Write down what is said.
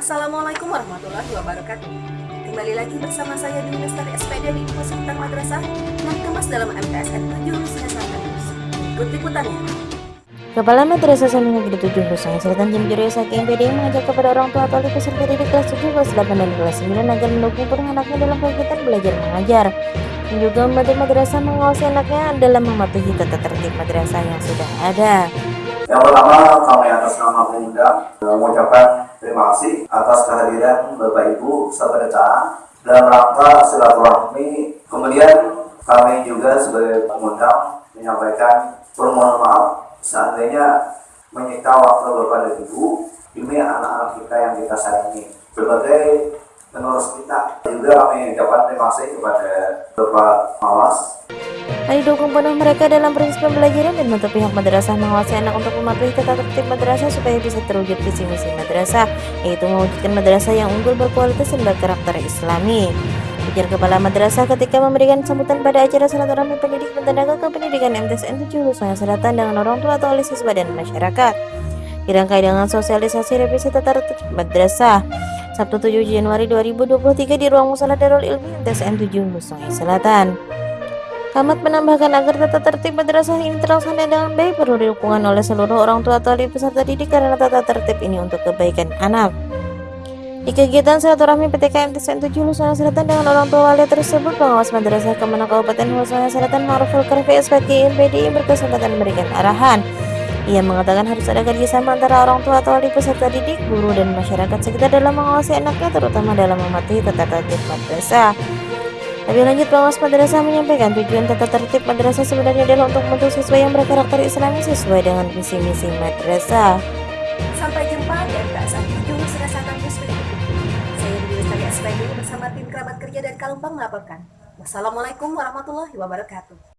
Assalamualaikum warahmatullahi wabarakatuh. Kembali lagi bersama saya di Lestari SPD di Info Madrasah yang dikemas dalam MTSN 7 Lusnya Santanus. Ikut liputannya. Kepala Madrasah Sami Negeri 7 Lusang Selatan Jam Juri Saking PD mengajak kepada orang tua atau peserta didik kelas 7, kelas 8, dan kelas 9 agar mendukung anaknya dalam kegiatan belajar mengajar juga membantu madrasah mengawasi anaknya dalam mematuhi tata tertib madrasah yang sudah ada. Yang pertama kami atas nama pemuda mengucapkan terima kasih atas kehadiran Bapak Ibu serta dalam rangka silaturahmi. Kemudian kami juga sebagai pengundang menyampaikan permohonan maaf seandainya menyita waktu Bapak dan Ibu demi anak-anak kita yang kita sayangi. Berbagai pengurus kita juga kami ucapkan terima kasih kepada Bapak Mawas Kali dukung penuh mereka dalam proses pembelajaran dan untuk pihak madrasah mengawasi anak untuk mematuhi tata tertib madrasah supaya bisa terwujud visi misi madrasah, yaitu mewujudkan madrasah yang unggul berkualitas dan berkarakter islami. Ujar Kepala Madrasah ketika memberikan sambutan pada acara silaturahmi pendidik dan tenaga kependidikan MTSN 7 Lusanya Selatan dengan orang tua atau oleh siswa dan masyarakat. Dirangkai dengan sosialisasi revisi tata tertib madrasah. Sabtu 7 Januari 2023 di ruang musola Darul Ilmi MTSN 7 Lusanya Selatan. Kamat menambahkan agar tata tertib madrasah ini terlaksana dengan baik perlu dukungan oleh seluruh orang tua atau peserta didik karena tata tertib ini untuk kebaikan anak. Di kegiatan silaturahmi PTK MTSN 7 Lusanya Selatan dengan orang tua wali tersebut, pengawas madrasah Kemenang Kabupaten Lusanya Selatan Maruful Karfi SPG MPDI berkesempatan memberikan arahan. Ia mengatakan harus ada kerjasama antara orang tua atau wali peserta didik, guru, dan masyarakat sekitar dalam mengawasi anaknya terutama dalam mematuhi tata tertib madrasah. Lebih lanjut, pengawas madrasah menyampaikan tujuan tata tertib madrasah sebenarnya adalah untuk membentuk siswa yang berkarakter islami sesuai dengan visi misi madrasah. Sampai jumpa di MTSN 7 Lusnya Santanus berikutnya. Saya di Lestari bersama tim kerabat kerja dan Kalumpang melaporkan. Wassalamualaikum warahmatullahi wabarakatuh.